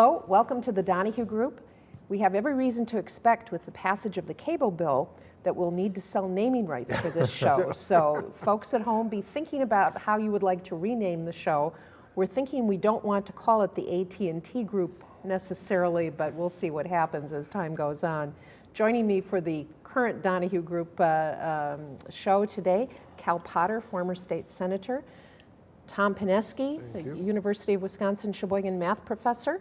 Hello, welcome to the Donahue Group. We have every reason to expect with the passage of the cable bill that we'll need to sell naming rights for this show. so folks at home, be thinking about how you would like to rename the show. We're thinking we don't want to call it the AT&T Group necessarily, but we'll see what happens as time goes on. Joining me for the current Donahue Group uh, um, show today, Cal Potter, former state senator, Tom Pineski, University of Wisconsin Sheboygan math professor.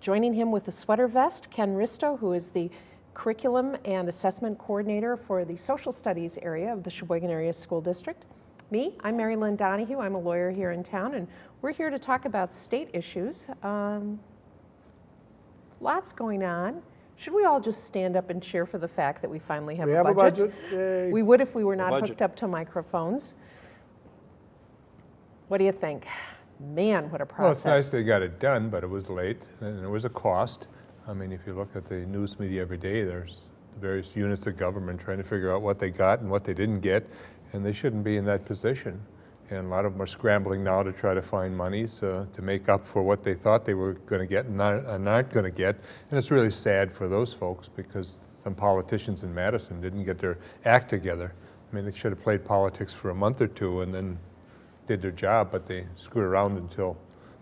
Joining him with a sweater vest, Ken Risto, who is the curriculum and assessment coordinator for the social studies area of the Sheboygan Area School District. Me, I'm Mary Lynn Donahue. I'm a lawyer here in town, and we're here to talk about state issues. Um, lots going on. Should we all just stand up and cheer for the fact that we finally have, We a, have budget? a budget. Yay. We would if we were not hooked up to microphones. What do you think? Man, what a process. Well, it's nice they got it done, but it was late, and there was a cost. I mean, if you look at the news media every day, there's various units of government trying to figure out what they got and what they didn't get, and they shouldn't be in that position. And a lot of them are scrambling now to try to find monies uh, to make up for what they thought they were going to get and not, and aren't going to get. And it's really sad for those folks because some politicians in Madison didn't get their act together. I mean, they should have played politics for a month or two and then did their job, but they screwed around until,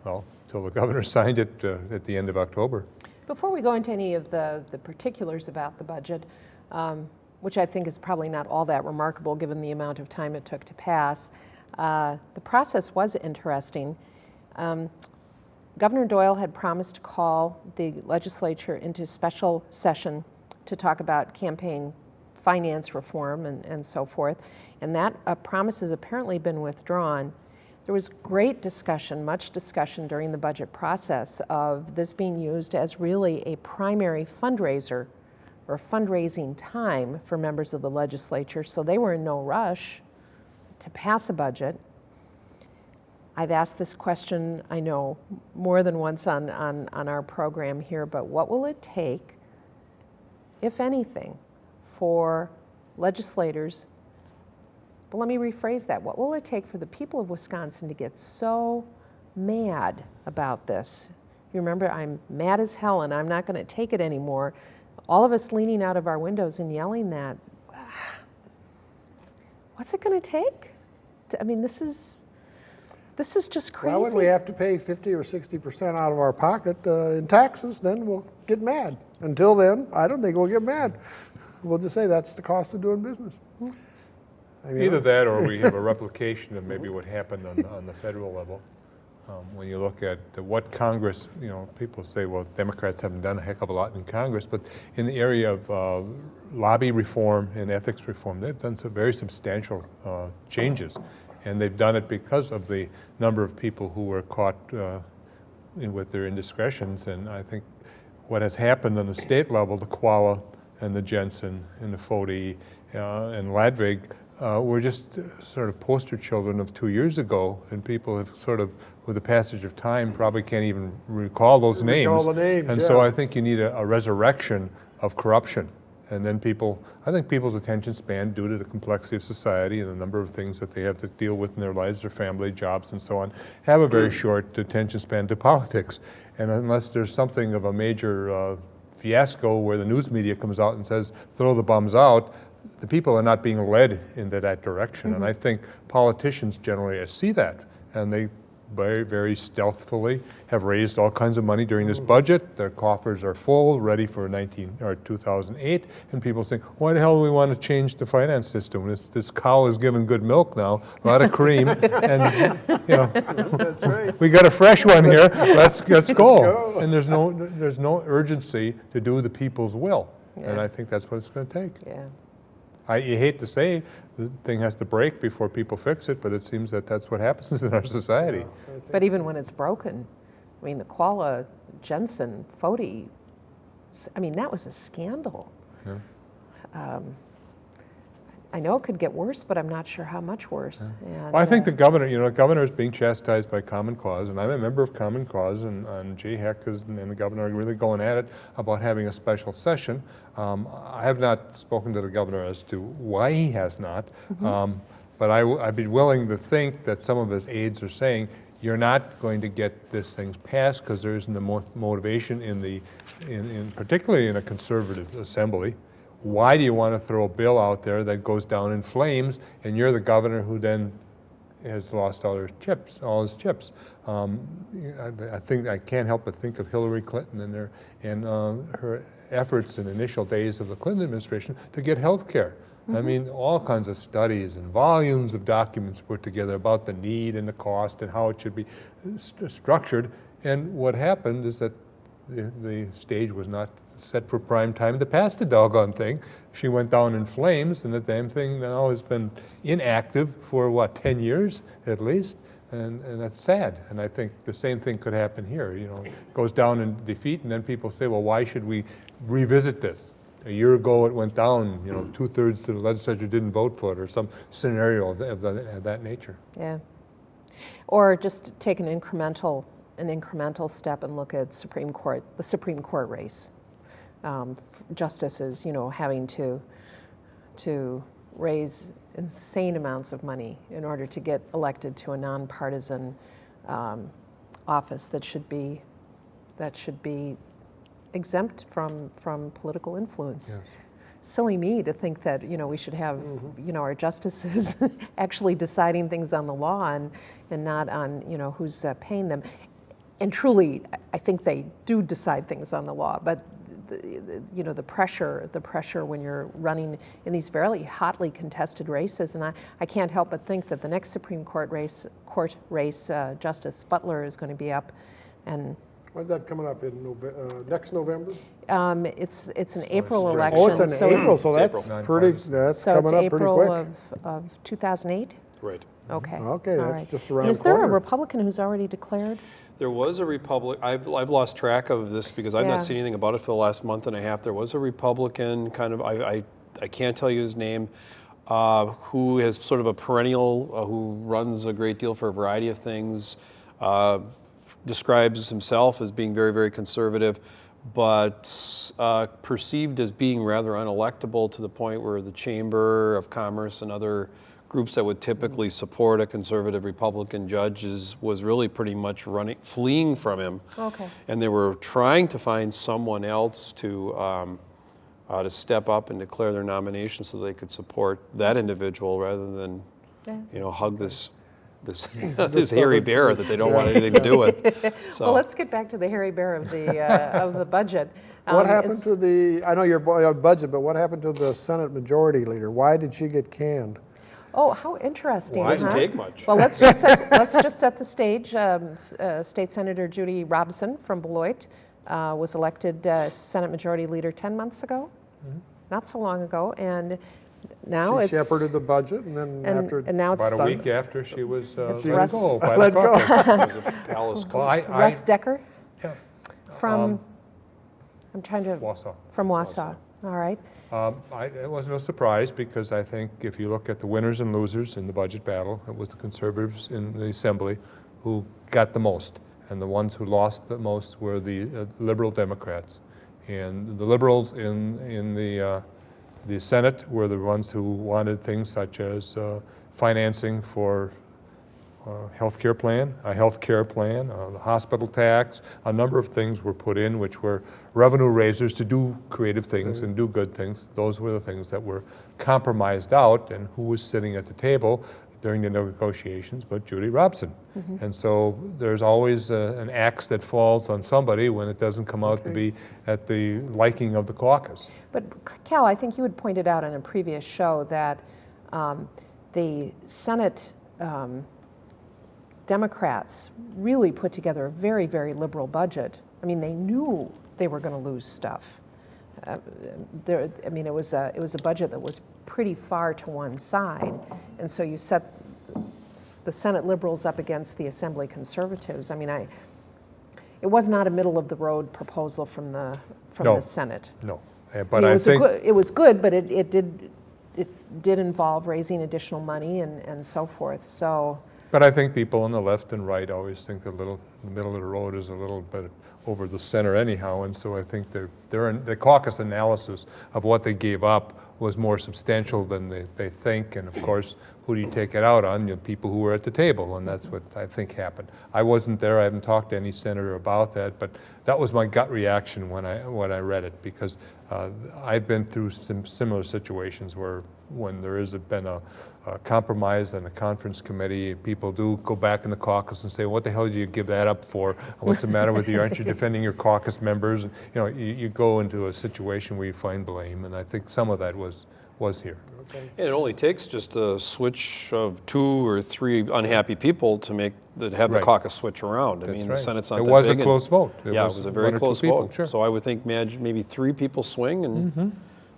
well, until the governor signed it uh, at the end of October. Before we go into any of the, the particulars about the budget, um, which I think is probably not all that remarkable given the amount of time it took to pass, uh, the process was interesting. Um, Governor Doyle had promised to call the legislature into special session to talk about campaign finance reform and, and so forth, and that uh, promise has apparently been withdrawn. There was great discussion, much discussion during the budget process of this being used as really a primary fundraiser or fundraising time for members of the legislature, so they were in no rush to pass a budget. I've asked this question, I know, more than once on, on, on our program here, but what will it take, if anything, for legislators but let me rephrase that. What will it take for the people of Wisconsin to get so mad about this? You remember, I'm mad as hell and I'm not going to take it anymore. All of us leaning out of our windows and yelling that. What's it going to take? I mean, this is this is just crazy. Well, when we have to pay 50 or 60% out of our pocket uh, in taxes, then we'll get mad. Until then, I don't think we'll get mad. We'll just say that's the cost of doing business. I mean, Either that or we have a replication of maybe what happened on, on the federal level. Um, When you look at the- what Congress, you know, people say, well, Democrats haven't done a heck of a lot in Congress, but in the area of uh, lobby reform and ethics reform, they've done some very substantial uh, changes. And they've done it because of the number of people who were caught uh, in- with their indiscretions. And I think what has happened on the state level, the Chvala and the Jensen and the Foti uh, and Ladwig, uh, were just uh, sort of poster children of two years ago, and people have sort of, with the passage of time, probably can't even recall those names. Recall the names, And so. I think you need a, a resurrection of corruption. And then people, I think people's attention span, due to the complexity of society and the number of things that they have to deal with in their lives, their family, jobs, and so on, have a very short attention span to politics. And unless there's something of a major uh, fiasco where the news media comes out and says, throw the bums out, the people are not being led into that direction. And mm-hmm. I think politicians generally see that, and they very, very stealthily have raised all kinds of money during this budget. Their coffers are full, ready for 19, or 2008, and people think, why the hell do we want to change the finance system? This, this cow is giving good milk now, a lot of cream, and, you know, That's right. we got a fresh one here, let's, let's go. go. And there's no, there's no urgency to do the people's will. And I think that's what it's going to take. yeah. I, you hate to say the thing has to break before people fix it, but it seems that that's what happens in our society. But even when it's broken, I mean, the Chvala Jensen Foti, s- I mean, that was a scandal. Yeah. Um, I know it could get worse, but I'm not sure how much worse. And, Well, I think uh, the governor, you know, the governor is being chastised by Common Cause, and I'm a member of Common Cause, and, and Jay Heck is, and the governor are really going at it about having a special session. Um, I have not spoken to the governor as to why he has not, um, but I, w- I'd be willing to think that some of his aides are saying, you're not going to get this thing passed because there isn't the mo- motivation in the, in, in, particularly in a conservative assembly. Why do you want to throw a bill out there that goes down in flames and you're the governor who then has lost all her chips, all his chips. Um, I, I think I can't help but think of Hillary Clinton and her and uh, her efforts in initial days of the Clinton administration to get health care. I mm-hmm. mean, all kinds of studies and volumes of documents put together about the need and the cost and how it should be st- structured. And what happened is that the, the stage was not set for prime time to pass the doggone thing. She went down in flames, and the damn thing now has been inactive for what, 10 years at least? And, and that's sad. And I think the same thing could happen here. You know, it goes down in defeat, and then people say, well, why should we revisit this? A year ago, it went down, you know, two thirds of the legislature didn't vote for it, or some scenario of, of, that, of that nature. Yeah. Or just take an incremental, an incremental step and look at Supreme Court, the Supreme Court race. Um, justices, you know, having to, to raise insane amounts of money in order to get elected to a nonpartisan um, office that should be, that should be exempt from, from political influence. Yeah. Silly me to think that, you know, we should have, you know, our justices actually deciding things on the law and, and not on, you know, who's uh, paying them. And truly, I- think they do decide things on the law, but the, the- you know, the pressure, the pressure when you're running in these very hotly contested races, and I, I can't help but think that the next Supreme Court race, court race, uh, Justice Butler is going to be up, and When's that coming up, in Nove, uh, next November? um, it's, it's an April spring. election. Oh, it's in so- April, so It's that's April. pretty, that's So it's coming up pretty April quick. of, of 2008? Right. Okay. Okay, all that's right. just And around Is the there a corner. Republican who's already declared? There was a Republic, I've, I've lost track of this because I've Yeah. not seen anything about it for the last month and a half. There was a Republican, kind of, I, I, I can't tell you his name, uh, who is sort of a perennial, uh, who runs a great deal for a variety of things, uh, describes himself as being very, very conservative, but uh, perceived as being rather unelectable to the point where the Chamber of Commerce and other groups that would typically support a conservative Republican judge is, was really pretty much running, fleeing from him. Okay. And they were trying to find someone else to, um, uh, to step up and declare their nomination so they could support that individual rather than, Yeah. you know, hug this, this, This this hairy bear that they don't want anything to do with. Well, So, let's get back to the hairy bear of the, uh, of the budget. What Um, happened to the, I know your bu- budget, but what happened to the Senate Majority Leader? Why did she get canned? Oh, how interesting, Well, it doesn't huh? take much. Well, let's just set, let's just set the stage. Um, uh, State Senator Judy Robson from Beloit uh, was elected uh, Senate Majority Leader 10 months ago, not so long ago, and now She it's shepherded the budget and then and, after. and now it's About a week after she was uh, It's let Russ- go by Let the go. caucus. it was a palace Well, I, I, Russ Decker yeah, from. Um, I'm trying to Wausau. from Wausau. All right. Um, I, it was no surprise because I think if you look at the winners and losers in the budget battle, it was the conservatives in the assembly who got the most, and the ones who lost the most were the uh, liberal Democrats. And the liberals in in the uh, the Senate were the ones who wanted things such as uh, financing for uh, health care plan, a health care plan, uh, the hospital tax, a number of things were put in which were revenue raisers to do creative things and do good things. Those were the things that were compromised out, and who was sitting at the table during the negotiations but Judy Robson. And so there's always uh, an axe that falls on somebody when it doesn't come out to be at the liking of the caucus. But Cal, I think you had pointed out on a previous show that um, the Senate um, Democrats really put together a very, very liberal budget. I mean, they knew they were going to lose stuff. Uh, there, I mean, it was a it was a budget that was pretty far to one side, and so you set the Senate liberals up against the Assembly conservatives. I mean, I it was not a middle of the road proposal from the from No. the Senate. No, Uh, I but mean, it I was think. good, it was good, but it, it did it did involve raising additional money and, and so forth. So But I think people on the left and right always think the little the middle of the road is a little bit over the center anyhow, and so I think their, their, the caucus analysis of what they gave up was more substantial than they, they think, and of course, who do you take it out on? You know, people who were at the table, and that's what I think happened. I wasn't there, I haven't talked to any senator about that, but that was my gut reaction when I, when I read it, because uh, I've been through some similar situations where when there has been a, a compromise and a conference committee, people do go back in the caucus and say, what the hell did you give that up for? What's the matter with you? Aren't you defending your caucus members? And, you know, you, you go into a situation where you find blame, and I think some of that was, was here. And it only takes just a switch of two or three unhappy people to make, that have the caucus switch around. I That's mean, right. the Senate's not It that was a close vote. It Yeah, it was was a very or two close people, vote. sure. So I would think maybe three people swing and mm-hmm.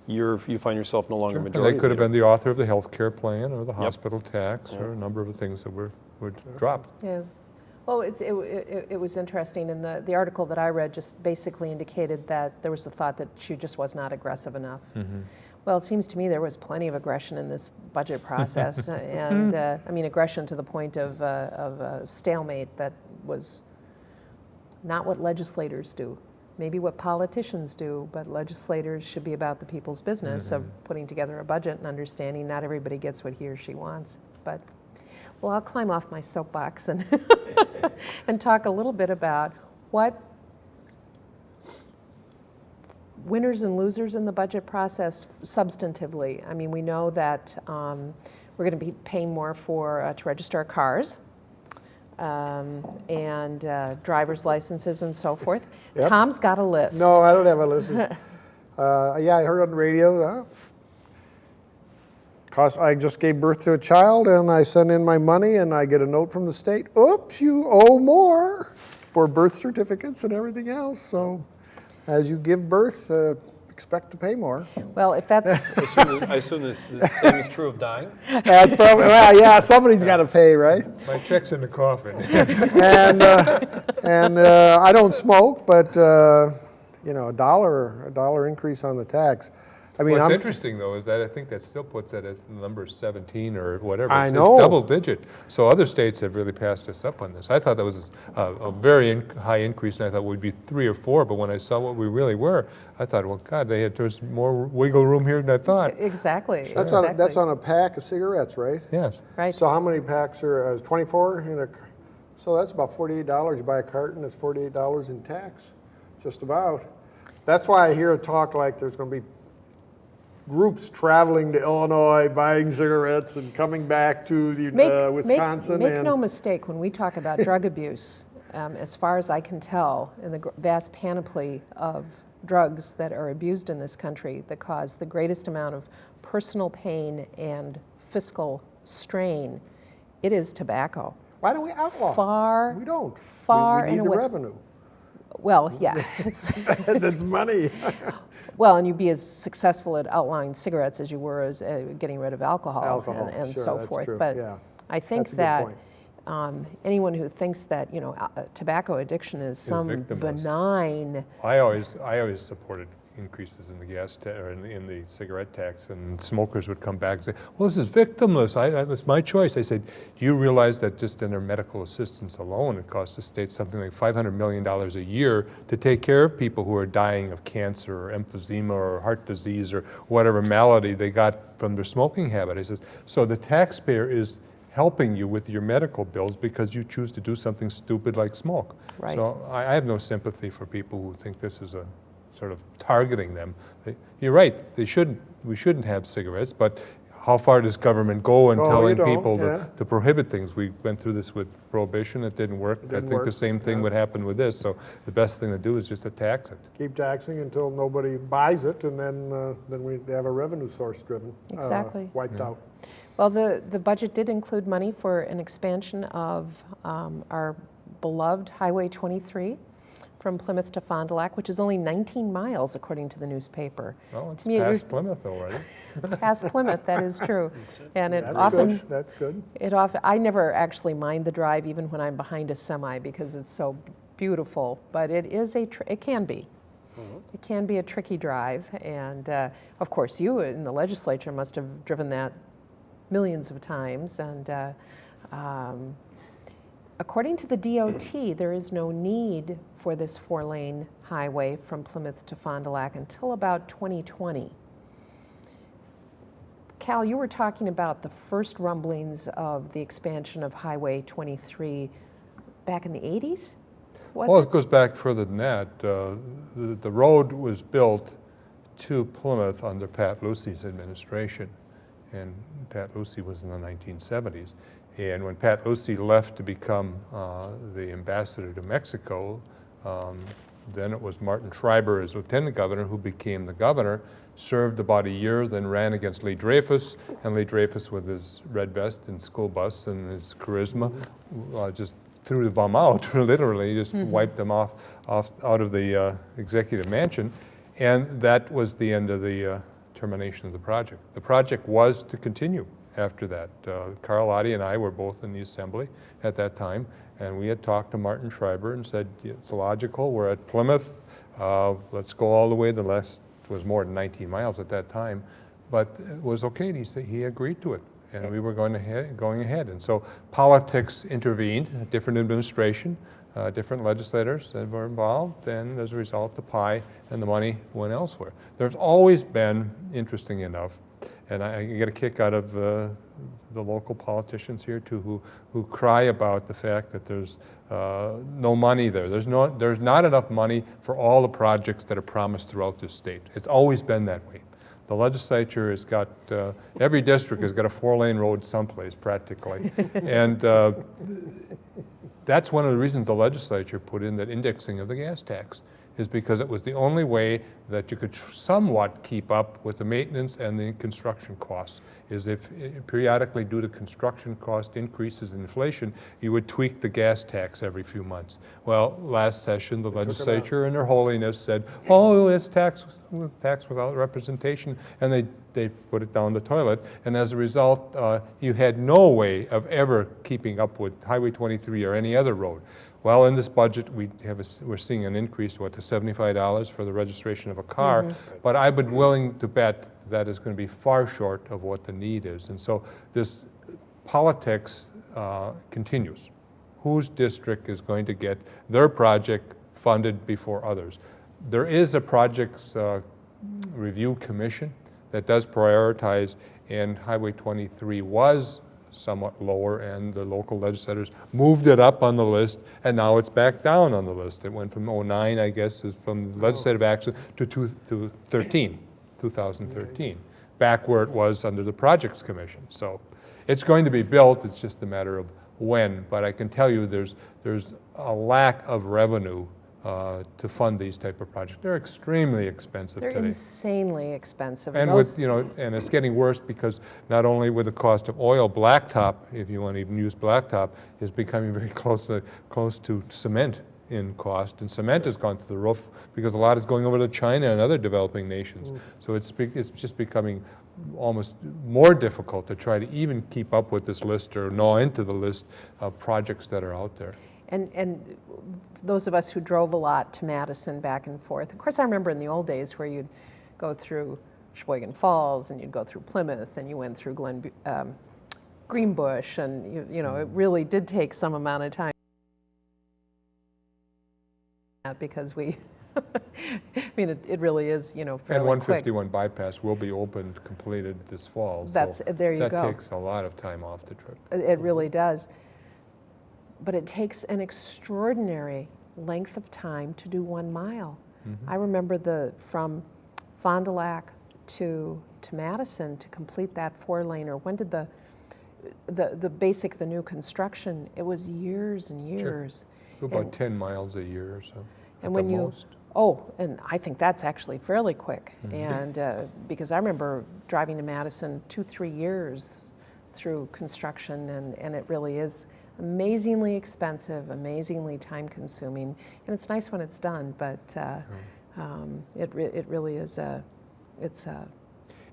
you're, you find yourself no longer And majority they could have been the author of the health care plan or the hospital tax or a number of the things that were, were dropped. Yeah. Well, it's, it, it, it was interesting, and the, the article that I read just basically indicated that there was the thought that she just was not aggressive enough. Mm-hmm. Well, it seems to me there was plenty of aggression in this budget process, and uh, I mean aggression to the point of, uh, of a stalemate that was not what legislators do. Maybe what politicians do, but legislators should be about the people's business of putting together a budget and understanding not everybody gets what he or she wants. But well, I'll climb off my soapbox and, and talk a little bit about what winners and losers in the budget process substantively. I mean, we know that um, we're going to be paying more for uh, to register our cars um, and uh, driver's licenses and so forth. Yep. Tom's got a list. No, I don't have a list. uh, yeah, I heard on the radio. Uh, cost, I just gave birth to a child and I send in my money and I get a note from the state. Oops, you owe more for birth certificates and everything else. So as you give birth, uh, expect to pay more. Well, if that's I assume, I assume this, the same is true of dying? That's probably, well, yeah, somebody's got to pay, right? My check's in the coffin. and uh, and uh, I don't smoke, but uh, you know, a dollar a dollar increase on the tax. I mean, What's I'm, interesting, though, is that I think that still puts it as number 17 or whatever. I It's- know. It's double digit. So other states have really passed us up on this. I thought that was a, a very in- high increase, and I thought we'd be three or four, but when I saw what we really were, I thought, well, God, they had, there's more wiggle room here than I thought. exactly that's on a, exactly that's on a pack of cigarettes, right? Yes. right. So how many packs are uh, 24 in a? c- So that's about 48 dollars. You buy a carton, it's 48 dollars in tax, just about. That's why I hear a talk like there's going to be groups traveling to Illinois, buying cigarettes, and coming back to the Make, uh, Wisconsin. make and no mistake, when we talk about drug abuse, um, as far as I can tell, in the vast panoply of drugs that are abused in this country that cause the greatest amount of personal pain and fiscal strain, it is tobacco. why don't we outlaw? Far, We don't. We- far we, and need the away. revenue. well, yeah. It's, That's money. well, and you'd be as successful at outlawing cigarettes as you were as uh, getting rid of alcohol, Alcohol, and, and sure, so that's forth. true, But yeah. I think That's a good that um, anyone who thinks that you know uh, tobacco addiction is some victimless. benign, I always, I always supported increases in the gas, or in the, in the cigarette tax, and smokers would come back and say, well, this is victimless, I, I, it's my choice. I said, do you realize that just in their medical assistance alone, it costs the state something like $500 million a year to take care of people who are dying of cancer or emphysema or heart disease or whatever malady they got from their smoking habit. I says, so the taxpayer is helping you with your medical bills because you choose to do something stupid like smoke. Right. So I, I have no sympathy for people who think this is a sort of targeting them. You're right, they shouldn't, we shouldn't have cigarettes, but how far does government go in Oh, you telling don't, people yeah. to, to prohibit things? We went through this with prohibition, it didn't work. I didn't think the work, same thing yeah. would happen with this, so the best thing to do is just to tax it. Keep taxing until nobody buys it, and then uh, then we have a revenue source driven. uh, Exactly. wiped out. Well, the, the budget did include money for an expansion of um, our beloved Highway 23 from Plymouth to Fond du Lac, which is only 19 miles according to the newspaper. Well, it's To me, past was- Plymouth already. Past Plymouth, that is true. And it That's often, good. That's good. It often, I never actually mind the drive, even when I'm behind a semi, because it's so beautiful. But it is a, tr- it can be. It can be a tricky drive, and uh, of course, you in the legislature must have driven that millions of times. And uh, um, according to the DOT, there is no need for this four-lane highway from Plymouth to Fond du Lac until about 2020. Cal, you were talking about the first rumblings of the expansion of Highway 23 back in the 80s? Was Well, it? it goes back further than that. Uh, The the road was built to Plymouth under Pat Lucey's administration, and Pat Lucey was in the 1970s. And when Pat Lucey left to become uh, the ambassador to Mexico, um, then it was Martin Schreiber as lieutenant governor who became the governor, served about a year, then ran against Lee Dreyfus, and Lee Dreyfus with his red vest and school bus and his charisma uh, just threw the bum out, literally, just wiped them off, off out of the uh, executive mansion. And that was the end of the uh, termination of the project. The project was to continue after that. Uh, Carl Oddie and I were both in the assembly at that time, and we had talked to Martin Schreiber and said, it's logical, we're at Plymouth, uh, let's go all the way, the last, was more than 19 miles at that time, but it was okay, and he said, he agreed to it. And we were going ahead, going ahead. And so politics intervened, a different administration, uh, different legislators that were involved, and as a result, the pie and the money went elsewhere. There's always been, interesting enough, and I, I get a kick out of uh, the local politicians here too, who, who cry about the fact that there's uh, no money there. There's, no, there's not enough money for all the projects that are promised throughout this state. It's always been that way. The legislature has got, uh, every district has got a four-lane road someplace practically. And uh, that's one of the reasons the legislature put in that indexing of the gas tax, is because it was the only way that you could somewhat keep up with the maintenance and the construction costs, is if eh, periodically due to construction cost increases in inflation, you would tweak the gas tax every few months. Well, last session, the legislature in their holiness said, oh, it's tax, tax without representation, and they, they put it down the toilet, and as a result, uh, you had no way of ever keeping up with Highway 23 or any other road. Well, in this budget, we have, a we're seeing an increase, what, to $75 for the registration of a car, but I've been willing to bet that is going to be far short of what the need is. And so this politics uh, continues. Whose district is going to get their project funded before others? There is a projects uh, review commission that does prioritize, and Highway 23 was somewhat lower, and the local legislators moved it up on the list, and now it's back down on the list. It went from 09, I guess, is from the legislative oh. action to two- to 13, 2013, back where it was under the Projects Commission. So it's going to be built, it's just a matter of when, but I can tell you there's, there's a lack of revenue uh, to fund these type of projects. They're extremely expensive They're today. insanely expensive. And those- with, you know, and it's getting worse because not only with the cost of oil, blacktop, if you want to even use blacktop, is becoming very close to, close to cement in cost. And cement has gone through the roof because a lot is going over to China and other developing nations. So it's, it's just becoming almost more difficult to try to even keep up with this list or gnaw into the list of projects that are out there. And, and those of us who drove a lot to Madison back and forth, of course, I remember in the old days where you'd go through Sheboygan Falls and you'd go through Plymouth and you went through Glen, um, Greenbush and, you, you know, it really did take some amount of time because we, I mean, it, it really is, you know, And fairly quick. 151 bypass will be opened, completed this fall. so That's- there you go. That takes a lot of time off the trip. It really does. But it takes an extraordinary length of time to do one mile. I remember the, from Fond du Lac to, to Madison to complete that four-laner, when did the, the, the basic, the new construction, it was years and years. About And- 10 miles a year or so, And when you, most. oh, and I think that's actually fairly quick. Mm-hmm. And uh, because I remember driving to Madison two, three years through construction, and, and it really is amazingly expensive, amazingly time consuming. And it's nice when it's done, but uh, um, it, re- it really is a, it's a,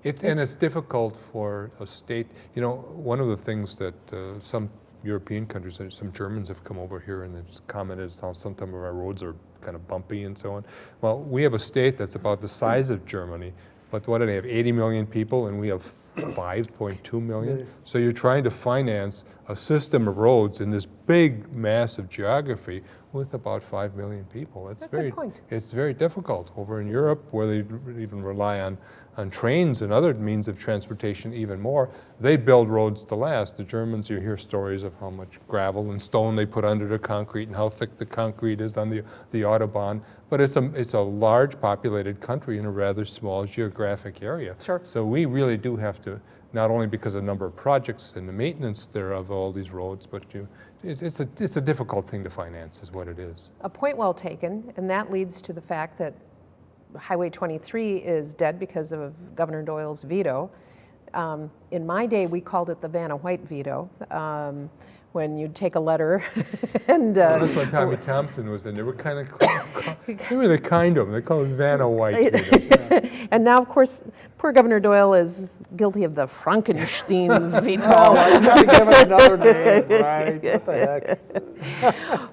It, and it's difficult for a state, you know, one of the things that uh, some European countries, uh, some Germans have come over here and they've commented how sometimes our roads are kind of bumpy and so on. Well, we have a state that's about the size of Germany, but what do they have, 80 million people, and we have 5.2 million. So you're trying to finance a system of roads in this big, massive geography with about 5 million people. It's That's very, point. it's very difficult. Over in Europe, where they even rely on, on trains and other means of transportation even more, they build roads to last. The Germans, you hear stories of how much gravel and stone they put under the concrete and how thick the concrete is on the, the Autobahn. But it's a, it's a large populated country in a rather small geographic area. Sure. So we really do have to, not only because of the number of projects and the maintenance thereof, of all these roads, but you, it's, it's a, it's a difficult thing to finance is what it is. A point well taken, and that leads to the fact that Highway 23 is dead because of Governor Doyle's veto. Um, in my day, we called it the Vanna White veto. Um, when you'd take a letter and uh, That's when Tommy Thompson was in. They were kind of, they were the kind of them. They called it Vanna White. and now, of course, poor Governor Doyle is guilty of the Frankenstein veto. Oh, I gotta give it another name, right? What the heck?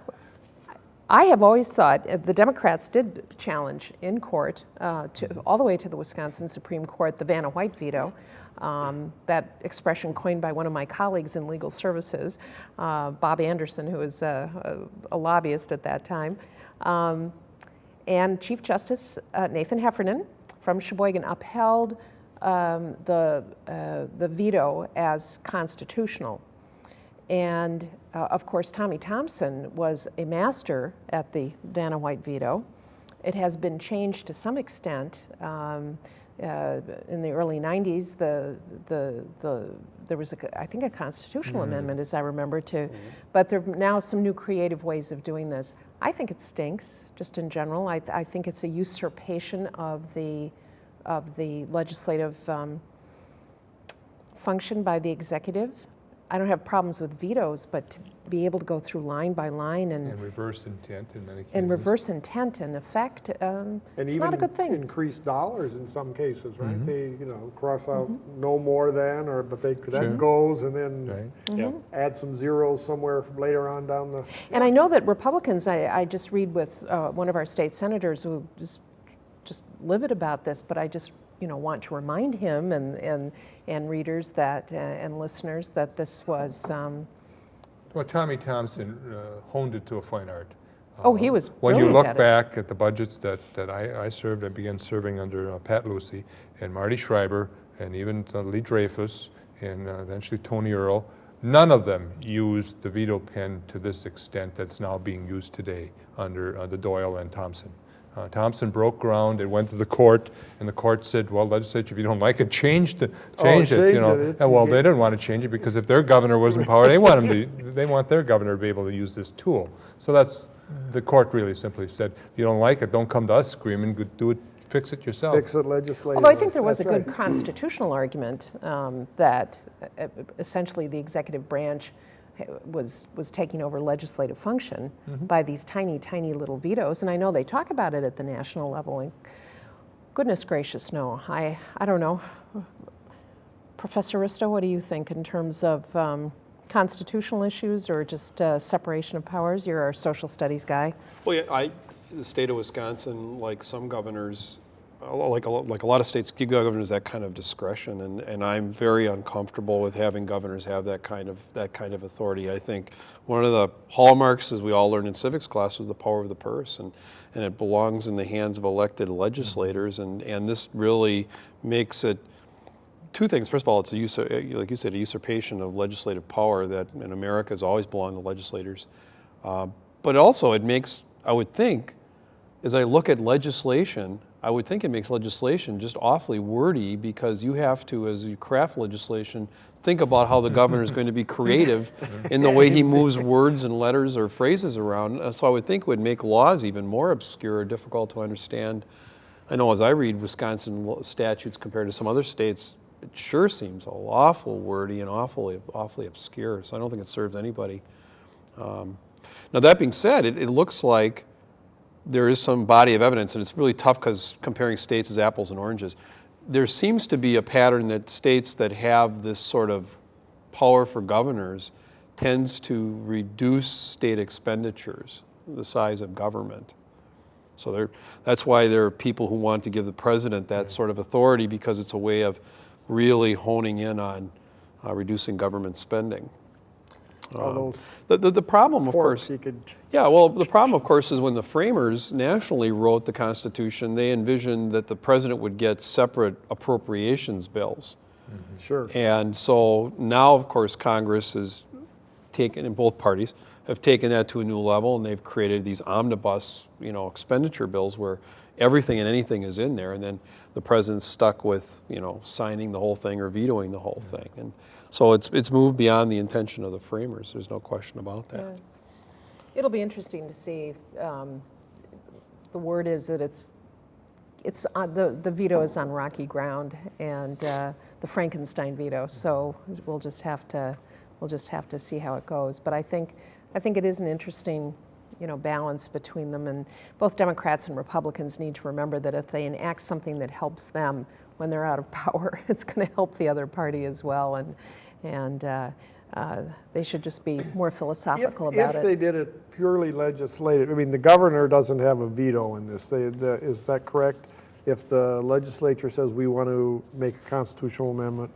I have always thought uh, the Democrats did challenge in court, uh, to, all the way to the Wisconsin Supreme Court, the Vanna White veto. Um, that expression coined by one of my colleagues in legal services, uh, Bob Anderson, who was a, a, a lobbyist at that time. Um, and Chief Justice uh, Nathan Heffernan from Sheboygan upheld um, the, uh, the veto as constitutional. And uh, of course, Tommy Thompson was a master at the Vanna White veto. It has been changed to some extent. Uh, in the early 90s, the, the, the, there was, a, I think, a constitutional amendment, as I remember, too. But there are now some new creative ways of doing this. I think it stinks, just in general. I, I think it's a usurpation of the, of the legislative um, function by the executive. I don't have problems with vetoes, but to be able to go through line by line and, And reverse intent in many cases. and reverse intent and effect, um, And it's even not a good thing. increase dollars in some cases, right? Mm-hmm. They, you know, cross out no more than, or, but they, Sure. that goes, and then Right. Yeah. add some zeros somewhere from later on down the, And I know that Republicans, I, I just read with uh, one of our state senators who just, just livid about this, but I just, you know, want to remind him and, and, and readers that, uh, and listeners that this was, um, Well, Tommy Thompson uh, honed it to a fine art. Oh, he Um, was When you look at back at the budgets that, that I, I served, I began serving under uh, Pat Lucey and Marty Schreiber and even Lee Dreyfus and uh, eventually Tony Earl, none of them used the veto pen to this extent that's now being used today under uh, the Doyle and Thompson. Uh, Thompson broke ground, it went to the court, and the court said, well, legislature, if you don't like it, change the, Oh, change it, you know. it. And well, they didn't want to change it because if their governor was in power, they want him to, they want their governor to be able to use this tool. So that's, the court really simply said, if you don't like it, don't come to us screaming, do it, fix it yourself. fix it legislatively. Although I think there was a good right. constitutional argument um, that uh, essentially the executive branch uh, was, was taking over legislative function Mm-hmm. by these tiny, tiny little vetoes. And I know they talk about it at the national level. And goodness gracious, no. I, I don't know. Professor Risto, what do you think in terms of um, constitutional issues or just uh, separation of powers? You're our social studies guy. Well, yeah, I, the state of Wisconsin, like some governors, like a, like a lot of states, give governors that kind of discretion, and, and I'm very uncomfortable with having governors have that kind of that kind of authority. I think one of the hallmarks, as we all learned in civics class, was the power of the purse, and and it belongs in the hands of elected legislators, and and this really makes it two things. First of all, it's a usur- like you said, a usurpation of legislative power that in America has always belonged to legislators. Uh, but also, it makes, I would think, as I look at legislation, I would think it makes legislation just awfully wordy because you have to, as you craft legislation, think about how the governor is going to be creative in the way he moves words and letters or phrases around. Uh, So I would think it would make laws even more obscure or difficult to understand. I know as I read Wisconsin statutes compared to some other states, it sure seems awful wordy and awfully, awfully obscure. So I don't think it serves anybody. Um, now that being said, it, it looks like there is some body of evidence, and it's really tough because comparing states is apples and oranges. There seems to be a pattern that states that have this sort of power for governors tends to reduce state expenditures, the size of government. So there, that's why there are people who want to give the president that sort of authority because it's a way of really honing in on uh, reducing government spending. All um, those The, the, the problem, of course, you could, yeah, well, the problem, of course, is when the framers nationally wrote the Constitution, they envisioned that the president would get separate appropriations bills. Mm-hmm. sure. And so now, of course, Congress has taken, in both parties, have taken that to a new level, and they've created these omnibus, you know, expenditure bills where everything and anything is in there, and then the president's stuck with, you know, signing the whole thing or vetoing the whole thing. And so it's, it's moved beyond the intention of the framers, there's no question about that. It'll be interesting to see. Um, the word is that it's it's on, the the veto is on rocky ground, and uh, the Frankenstein veto. So we'll just have to we'll just have to see how it goes. But I think I think it is an interesting you know balance between them, and both Democrats and Republicans need to remember that if they enact something that helps them when they're out of power, it's going to help the other party as well, and and. Uh, uh, they should just be more If, philosophical about if it. If they did it purely legislative, I mean, the governor doesn't have a veto in this. They, the, is that correct? If the legislature says we want to make a constitutional amendment,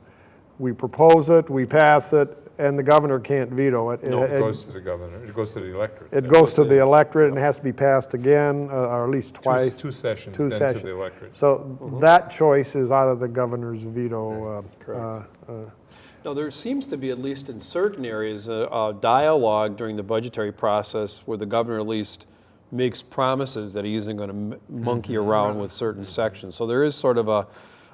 we propose it, we pass it, and the governor can't veto it. No, it It- goes to the governor, it goes to the electorate. It goes to the electorate and has to be passed again, uh, or at least twice. Two sessions, two then to sessions. the electorate. So that choice is out of the governor's veto. uh, uh, uh, Now, there seems to be, at least in certain areas, a, a dialogue during the budgetary process where the governor at least makes promises that he isn't going to monkey around with certain sections. So there is sort of a,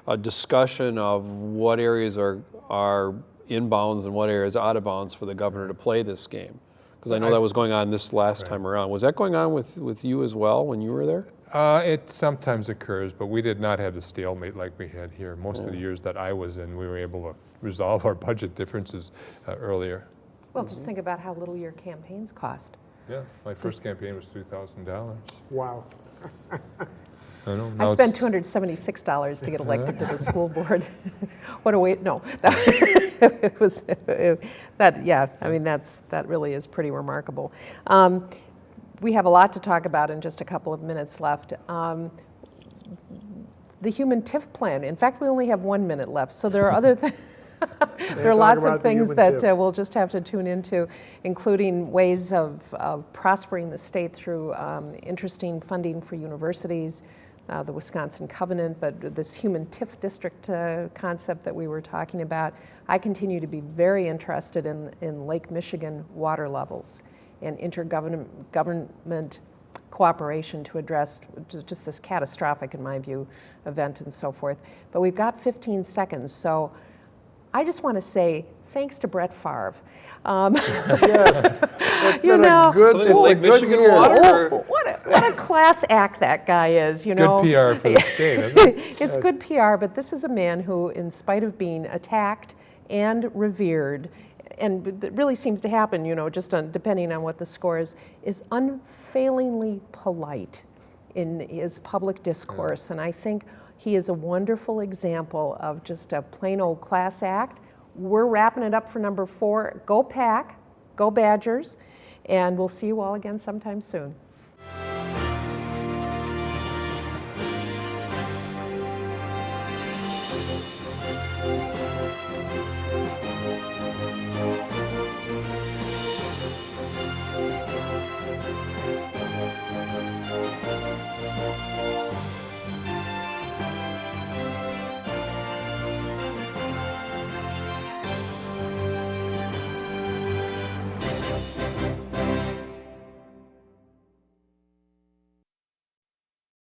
a discussion of what areas are, are in bounds and what areas out of bounds for the governor to play this game. Because I know that was going on this last time around. Was that going on with, with you as well when you were there? Uh, it sometimes occurs, but we did not have the stalemate like we had here. Most of the years that I was in, we were able to resolve our budget differences uh, earlier. Well, just think about how little your campaigns cost. Yeah, my first campaign was $3,000. Wow. I know. I spent $276 to get elected to the school board. What a way, no. It was, that, yeah, I mean, that's, that really is pretty remarkable. Um, We have a lot to talk about in just a couple of minutes left. Um, The human TIF plan, in fact, we only have one minute left, so there are other things. There are lots of things that uh, we'll just have to tune into, including ways of, of prospering the state through um, interesting funding for universities, uh, the Wisconsin Covenant, but this human TIF district uh, concept that we were talking about. I continue to be very interested in, in Lake Michigan water levels and intergovernment government cooperation to address just this catastrophic, in my view, event and so forth. But we've got 15 seconds, so I just want to say thanks to Brett Favre. Um, Yes. It's You been know- a good, Something it's a good Michigan year. water? oh, what, a, what a class act that guy is, you know. Good PR for the state, isn't it? it's good PR, but this is a man who, in spite of being attacked and revered, and it really seems to happen, you know, just on, depending on what the score is, is unfailingly polite in his public discourse. And I think he is a wonderful example of just a plain old class act. We're wrapping it up for number four. Go Pack, go Badgers, and we'll see you all again sometime soon.